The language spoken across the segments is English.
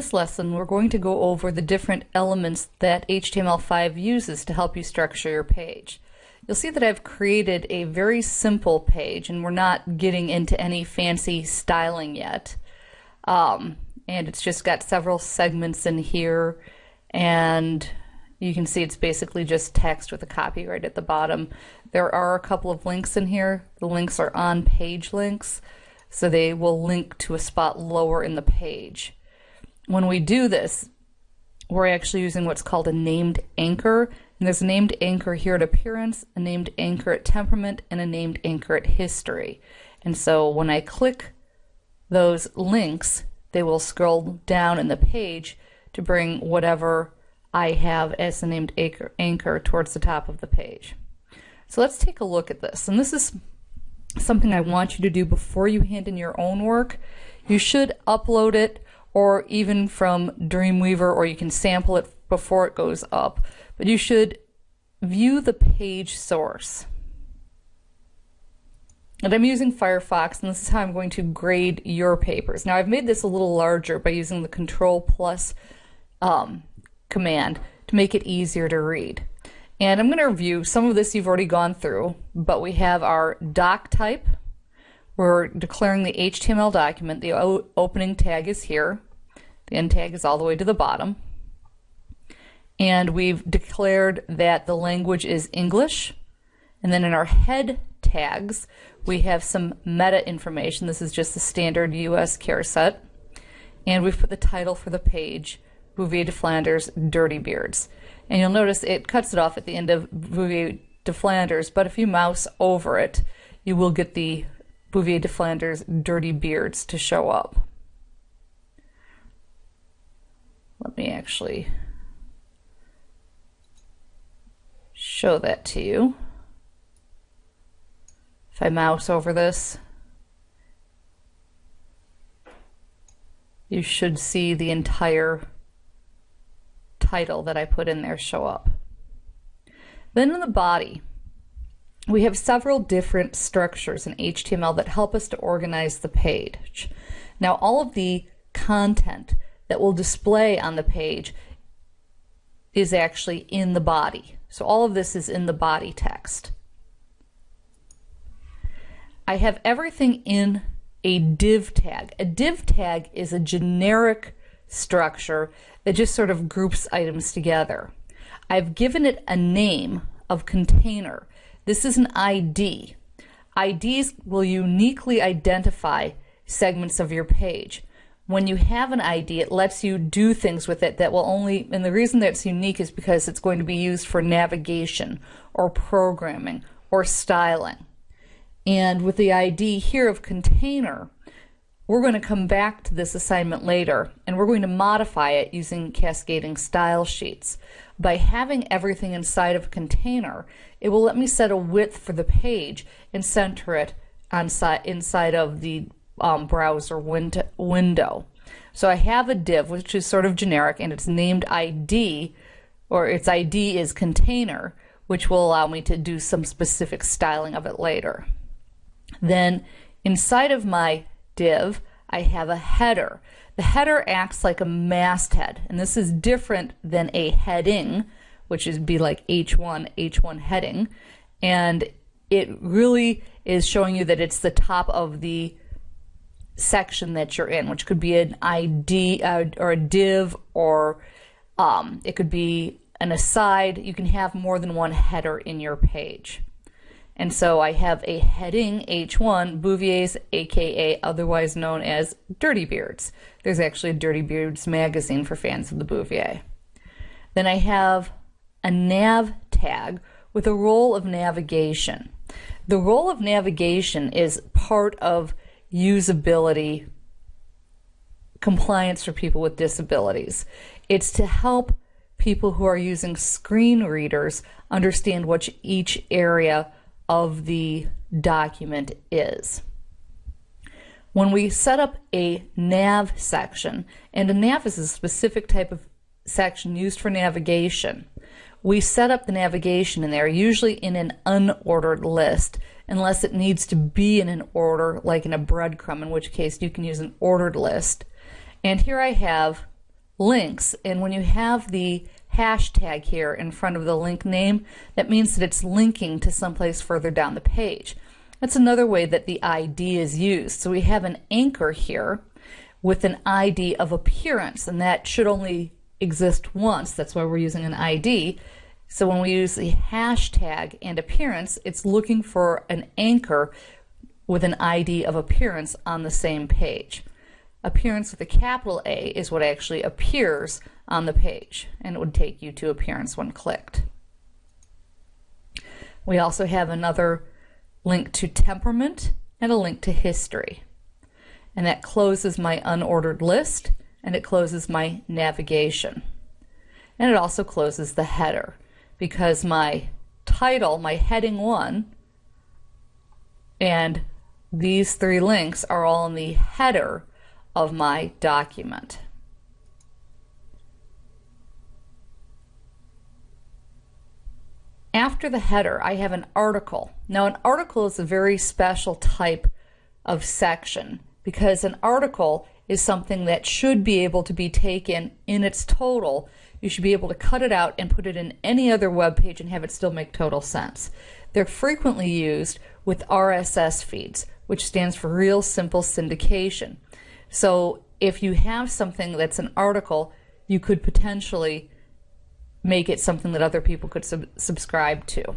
this lesson, we're going to go over the different elements that HTML5 uses to help you structure your page. You'll see that I've created a very simple page and we're not getting into any fancy styling yet. Um, and it's just got several segments in here and you can see it's basically just text with a copy right at the bottom. There are a couple of links in here. The links are on page links, so they will link to a spot lower in the page. When we do this, we're actually using what's called a named anchor. And there's a named anchor here at appearance, a named anchor at temperament, and a named anchor at history. And so when I click those links, they will scroll down in the page to bring whatever I have as the named anchor, anchor towards the top of the page. So let's take a look at this. And this is something I want you to do before you hand in your own work. You should upload it or even from Dreamweaver or you can sample it before it goes up. But you should view the page source. And I'm using Firefox, and this is how I'm going to grade your papers. Now, I've made this a little larger by using the Control Plus um, command to make it easier to read. And I'm going to review some of this you've already gone through, but we have our doc type. We're declaring the HTML document. The opening tag is here. The end tag is all the way to the bottom. And we've declared that the language is English. And then in our head tags, we have some meta information. This is just the standard US char set. And we've put the title for the page, Bouvier de Flanders Dirty Beards. And you'll notice it cuts it off at the end of Bouvier de Flanders, but if you mouse over it, you will get the Bouvier de Flanders Dirty Beards to show up. Let me actually show that to you. If I mouse over this, you should see the entire title that I put in there show up. Then in the body, we have several different structures in HTML that help us to organize the page. Now all of the content that will display on the page is actually in the body. So all of this is in the body text. I have everything in a div tag. A div tag is a generic structure that just sort of groups items together. I've given it a name of container. This is an ID. IDs will uniquely identify segments of your page. When you have an ID, it lets you do things with it that will only, and the reason that it's unique is because it's going to be used for navigation or programming or styling. And with the ID here of container, we're going to come back to this assignment later and we're going to modify it using cascading style sheets. By having everything inside of a container, it will let me set a width for the page and center it on inside of the um, browser window. So I have a div, which is sort of generic, and it's named ID, or its ID is container, which will allow me to do some specific styling of it later. Then inside of my div, I have a header. The header acts like a masthead, and this is different than a heading, which is be like H1, H1 heading. And it really is showing you that it's the top of the section that you're in, which could be an ID uh, or a div, or um, it could be an aside. You can have more than one header in your page. And so I have a heading H1, Bouvier's, aka otherwise known as Dirty Beards. There's actually a Dirty Beards magazine for fans of the Bouvier. Then I have a nav tag with a role of navigation. The role of navigation is part of usability compliance for people with disabilities. It's to help people who are using screen readers understand what each area of the document is. When we set up a nav section, and a nav is a specific type of section used for navigation, we set up the navigation in there, usually in an unordered list, unless it needs to be in an order, like in a breadcrumb, in which case you can use an ordered list. And here I have links. And when you have the hashtag here in front of the link name, that means that it's linking to someplace further down the page. That's another way that the ID is used. So we have an anchor here with an ID of appearance, and that should only exist once. That's why we're using an ID. So when we use the hashtag and appearance, it's looking for an anchor with an ID of appearance on the same page. Appearance with a capital A is what actually appears on the page, and it would take you to appearance when clicked. We also have another link to temperament and a link to history. And that closes my unordered list and it closes my navigation. And it also closes the header because my title, my heading one, and these three links are all in the header of my document. After the header, I have an article. Now, an article is a very special type of section because an article is something that should be able to be taken in its total. You should be able to cut it out and put it in any other web page and have it still make total sense. They're frequently used with RSS feeds, which stands for Real Simple Syndication. So if you have something that's an article, you could potentially make it something that other people could sub subscribe to.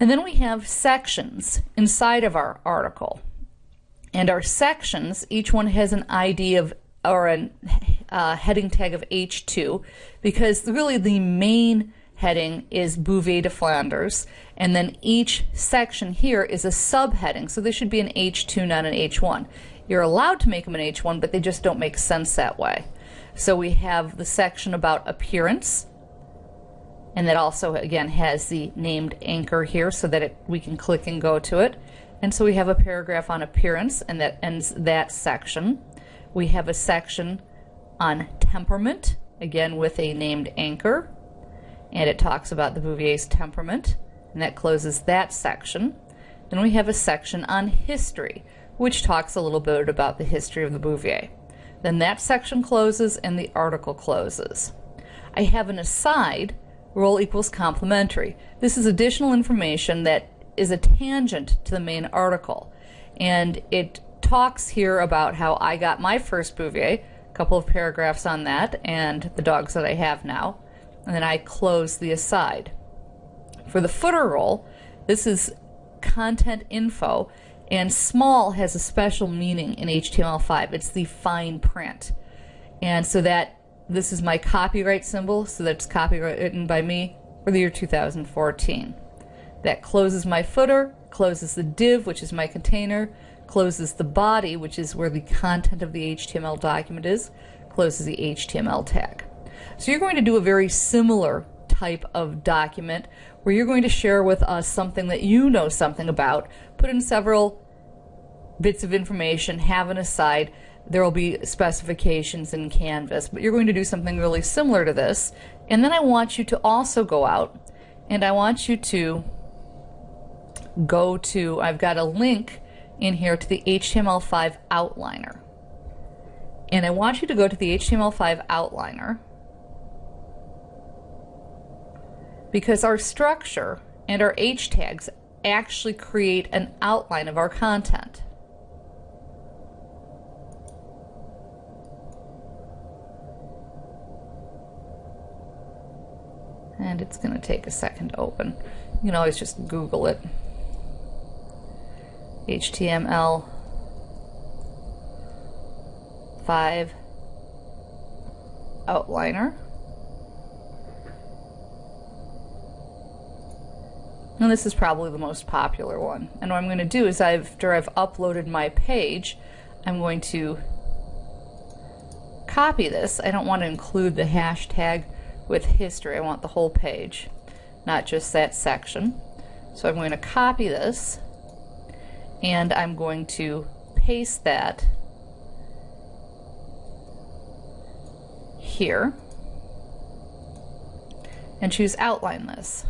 And then we have sections inside of our article. And our sections, each one has an ID of or a uh, heading tag of H2 because really the main heading is Bouvier de Flanders and then each section here is a subheading so this should be an H2 not an H1. You're allowed to make them an H1 but they just don't make sense that way. So we have the section about appearance, and that also again has the named anchor here so that it, we can click and go to it. And so we have a paragraph on appearance, and that ends that section. We have a section on temperament, again with a named anchor, and it talks about the Bouvier's temperament, and that closes that section. Then we have a section on history, which talks a little bit about the history of the Bouvier. Then that section closes and the article closes. I have an aside, role equals complementary. This is additional information that is a tangent to the main article. And it talks here about how I got my first Bouvier, a couple of paragraphs on that, and the dogs that I have now. And then I close the aside. For the footer role, this is content info and small has a special meaning in HTML5. It's the fine print. And so that this is my copyright symbol, so that's copywritten by me for the year 2014. That closes my footer, closes the div, which is my container, closes the body, which is where the content of the HTML document is, closes the HTML tag. So you're going to do a very similar type of document where you're going to share with us something that you know something about, put in several bits of information, have an aside. There will be specifications in Canvas, but you're going to do something really similar to this. And then I want you to also go out and I want you to go to, I've got a link in here to the HTML5 outliner. And I want you to go to the HTML5 outliner because our structure and our H tags actually create an outline of our content. And it's going to take a second to open. You can always just Google it. HTML 5 outliner. And this is probably the most popular one. And what I'm going to do is after I've uploaded my page, I'm going to copy this. I don't want to include the hashtag with history. I want the whole page, not just that section. So I'm going to copy this and I'm going to paste that here and choose outline this.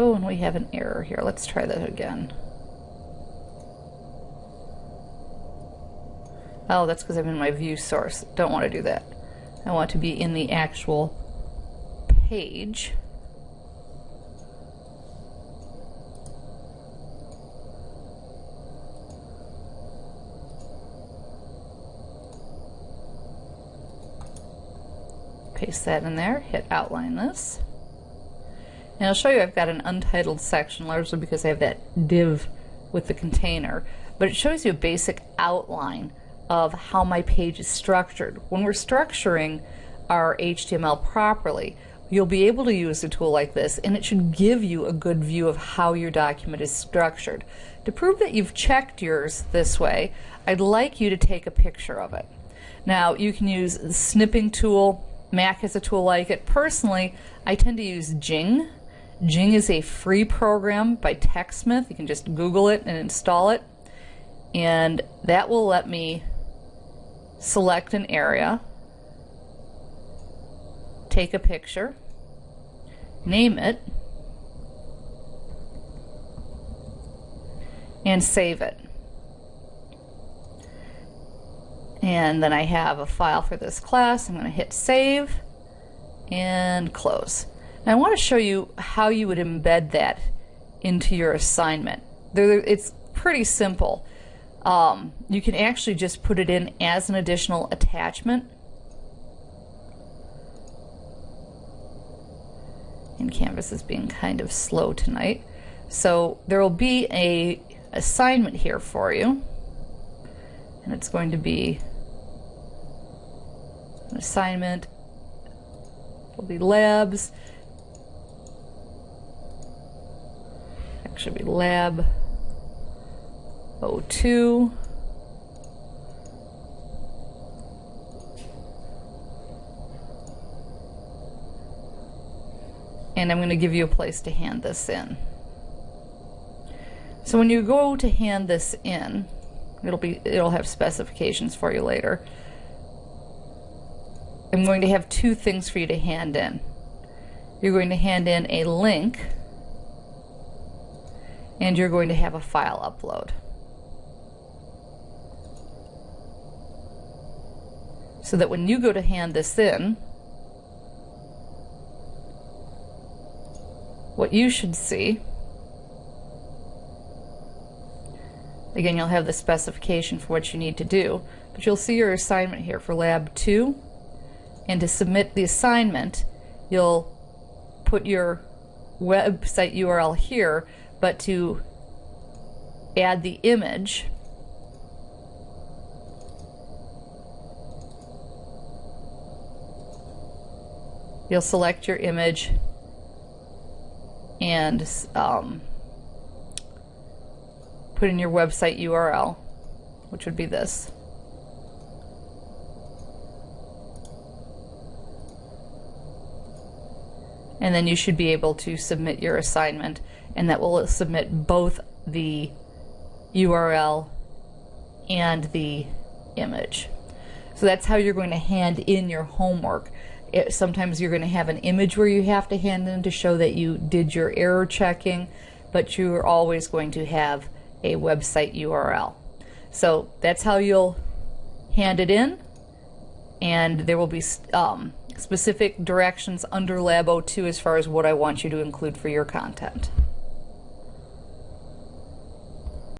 Oh, and we have an error here. Let's try that again. Oh, that's because I'm in my view source. Don't want to do that. I want to be in the actual page. Paste that in there, hit outline this. And I'll show you I've got an untitled section, largely because I have that div with the container, but it shows you a basic outline of how my page is structured. When we're structuring our HTML properly, you'll be able to use a tool like this and it should give you a good view of how your document is structured. To prove that you've checked yours this way, I'd like you to take a picture of it. Now you can use the snipping tool Mac has a tool like it. Personally, I tend to use Jing. Jing is a free program by TechSmith. You can just Google it and install it. And that will let me select an area, take a picture, name it, and save it. And then I have a file for this class. I'm going to hit save and close. Now I want to show you how you would embed that into your assignment. It's pretty simple. Um, you can actually just put it in as an additional attachment. And Canvas is being kind of slow tonight. So there will be a assignment here for you and it's going to be an assignment will be labs actually be lab 02 and I'm going to give you a place to hand this in. So when you go to hand this in, It'll be it'll have specifications for you later. I'm going to have two things for you to hand in. You're going to hand in a link and you're going to have a file upload. So that when you go to hand this in, what you should see Again, you'll have the specification for what you need to do, but you'll see your assignment here for Lab 2. And to submit the assignment, you'll put your website URL here, but to add the image, you'll select your image and um, put in your website URL, which would be this. And then you should be able to submit your assignment, and that will submit both the URL and the image. So that's how you're going to hand in your homework. It, sometimes you're going to have an image where you have to hand in to show that you did your error checking, but you're always going to have a website URL. So that's how you'll hand it in and there will be um, specific directions under Lab 02 as far as what I want you to include for your content.